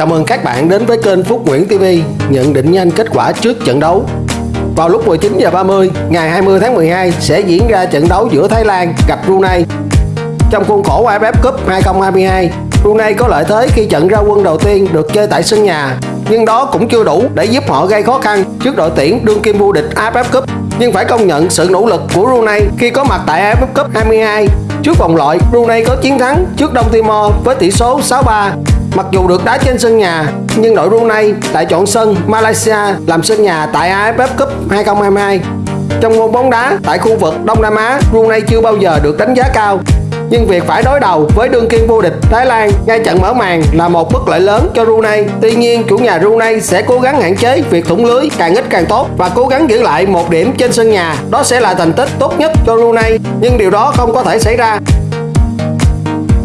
Chào mừng các bạn đến với kênh Phúc Nguyễn TV nhận định nhanh kết quả trước trận đấu. Vào lúc 19 giờ 30 ngày 20 tháng 12 sẽ diễn ra trận đấu giữa Thái Lan gặp Brunei. Trong khuôn khổ AFF Cup 2022, Brunei có lợi thế khi trận ra quân đầu tiên được chơi tại sân nhà, nhưng đó cũng chưa đủ để giúp họ gây khó khăn trước đội tuyển đương kim vô địch AFF Cup. Nhưng phải công nhận sự nỗ lực của Brunei khi có mặt tại AFF Cup 22. Trước vòng loại, Brunei có chiến thắng trước Đông Timor với tỷ số 6-3 Mặc dù được đá trên sân nhà, nhưng đội Brunei lại chọn sân Malaysia làm sân nhà tại AFF Cup 2022. Trong môn bóng đá tại khu vực Đông Nam Á, Brunei chưa bao giờ được đánh giá cao. Nhưng việc phải đối đầu với đương kim vô địch Thái Lan ngay trận mở màn là một bất lợi lớn cho Brunei. Tuy nhiên, chủ nhà Brunei sẽ cố gắng hạn chế việc thủng lưới càng ít càng tốt và cố gắng giữ lại một điểm trên sân nhà. Đó sẽ là thành tích tốt nhất cho Brunei, nhưng điều đó không có thể xảy ra.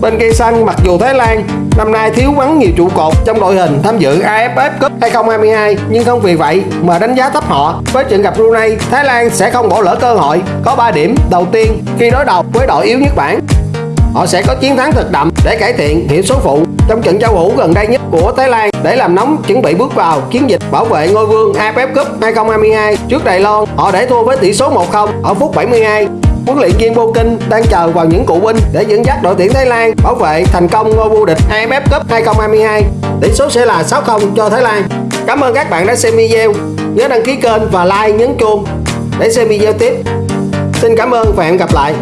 Bên cây xanh mặc dù Thái Lan năm nay thiếu vắng nhiều trụ cột trong đội hình tham dự AFF Cup 2022 nhưng không vì vậy mà đánh giá thấp họ. Với trận gặp Brunei, Thái Lan sẽ không bỏ lỡ cơ hội có 3 điểm đầu tiên khi đối đầu với đội yếu nhất bảng. Họ sẽ có chiến thắng thật đậm để cải thiện hiệu số phụ trong trận giao hữu gần đây nhất của Thái Lan để làm nóng chuẩn bị bước vào chiến dịch bảo vệ ngôi vương AFF Cup 2022 trước Đài Loan. Họ để thua với tỷ số 1-0 ở phút 72 huấn luyện viên Bokin đang chờ vào những cụ binh để dẫn dắt đội tuyển Thái Lan bảo vệ thành công ngôi vô địch AFF Cup 2022. Tỷ số sẽ là 6-0 cho Thái Lan. Cảm ơn các bạn đã xem video. Nhớ đăng ký kênh và like nhấn chuông để xem video tiếp. Xin cảm ơn và hẹn gặp lại.